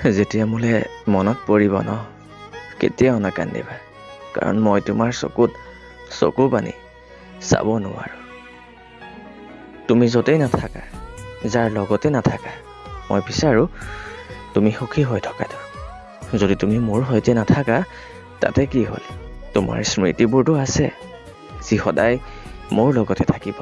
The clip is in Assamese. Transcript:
যেতিয়া মোলৈ মনত পৰিব ন কেতিয়াও নাকান্দিবা। কাৰণ মই তোমাৰ চকুত চকু পানী চাব নোৱাৰোঁ। তুমি য'তেই নাথাকা যাৰ লগতে নাথাকা মই বিচাৰোঁ তুমি সুখী হৈ থকাটো। যদি তুমি মোৰ সৈতে নাথাকা তাতে কি হ'ল? তোমাৰ স্মৃতিবোৰতো আছে যি সদায় মোৰ লগতে থাকিব।